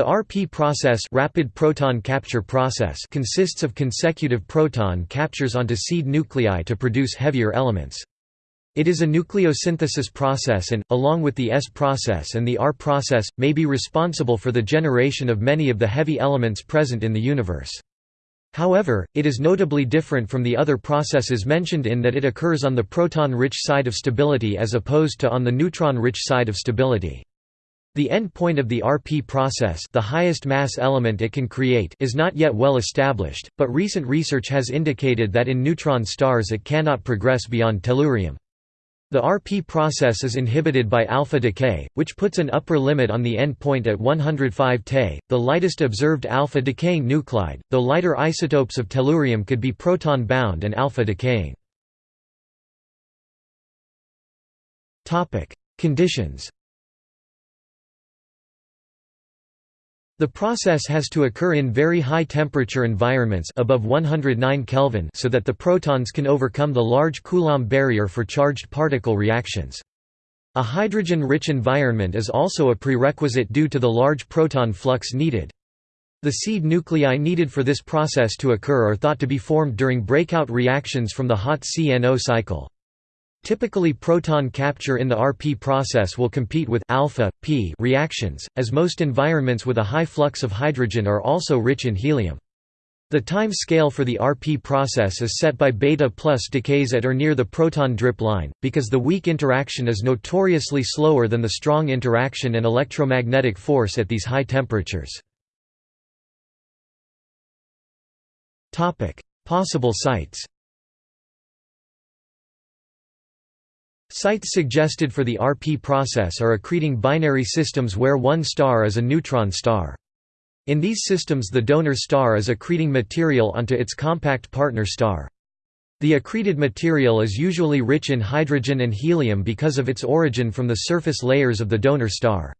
The RP process, rapid proton capture process consists of consecutive proton captures onto seed nuclei to produce heavier elements. It is a nucleosynthesis process and, along with the S process and the R process, may be responsible for the generation of many of the heavy elements present in the universe. However, it is notably different from the other processes mentioned in that it occurs on the proton-rich side of stability as opposed to on the neutron-rich side of stability. The end point of the RP process the highest mass element it can create is not yet well established, but recent research has indicated that in neutron stars it cannot progress beyond tellurium. The RP process is inhibited by alpha decay, which puts an upper limit on the end point at 105 Te, the lightest observed alpha decaying nuclide, though lighter isotopes of tellurium could be proton bound and alpha decaying. Conditions The process has to occur in very high temperature environments above 109 Kelvin so that the protons can overcome the large Coulomb barrier for charged particle reactions. A hydrogen-rich environment is also a prerequisite due to the large proton flux needed. The seed nuclei needed for this process to occur are thought to be formed during breakout reactions from the hot CNO cycle. Typically proton capture in the RP process will compete with alpha, p reactions, as most environments with a high flux of hydrogen are also rich in helium. The time scale for the RP process is set by beta plus decays at or near the proton drip line, because the weak interaction is notoriously slower than the strong interaction and electromagnetic force at these high temperatures. Possible sites Sites suggested for the RP process are accreting binary systems where one star is a neutron star. In these systems the donor star is accreting material onto its compact partner star. The accreted material is usually rich in hydrogen and helium because of its origin from the surface layers of the donor star.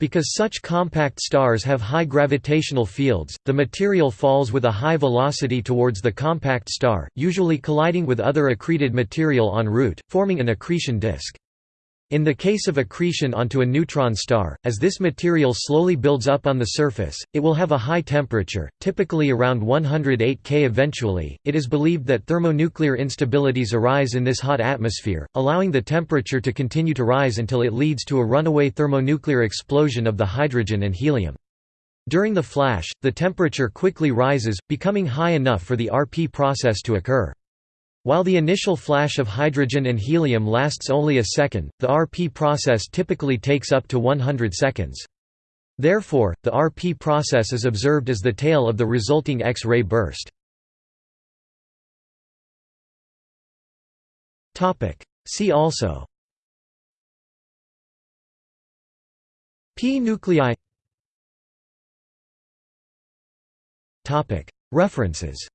Because such compact stars have high gravitational fields, the material falls with a high velocity towards the compact star, usually colliding with other accreted material en route, forming an accretion disk. In the case of accretion onto a neutron star, as this material slowly builds up on the surface, it will have a high temperature, typically around 108 K. Eventually, it is believed that thermonuclear instabilities arise in this hot atmosphere, allowing the temperature to continue to rise until it leads to a runaway thermonuclear explosion of the hydrogen and helium. During the flash, the temperature quickly rises, becoming high enough for the RP process to occur. While the initial flash of hydrogen and helium lasts only a second, the RP process typically takes up to 100 seconds. Therefore, the RP process is observed as the tail of the resulting X-ray burst. See also. P nuclei. References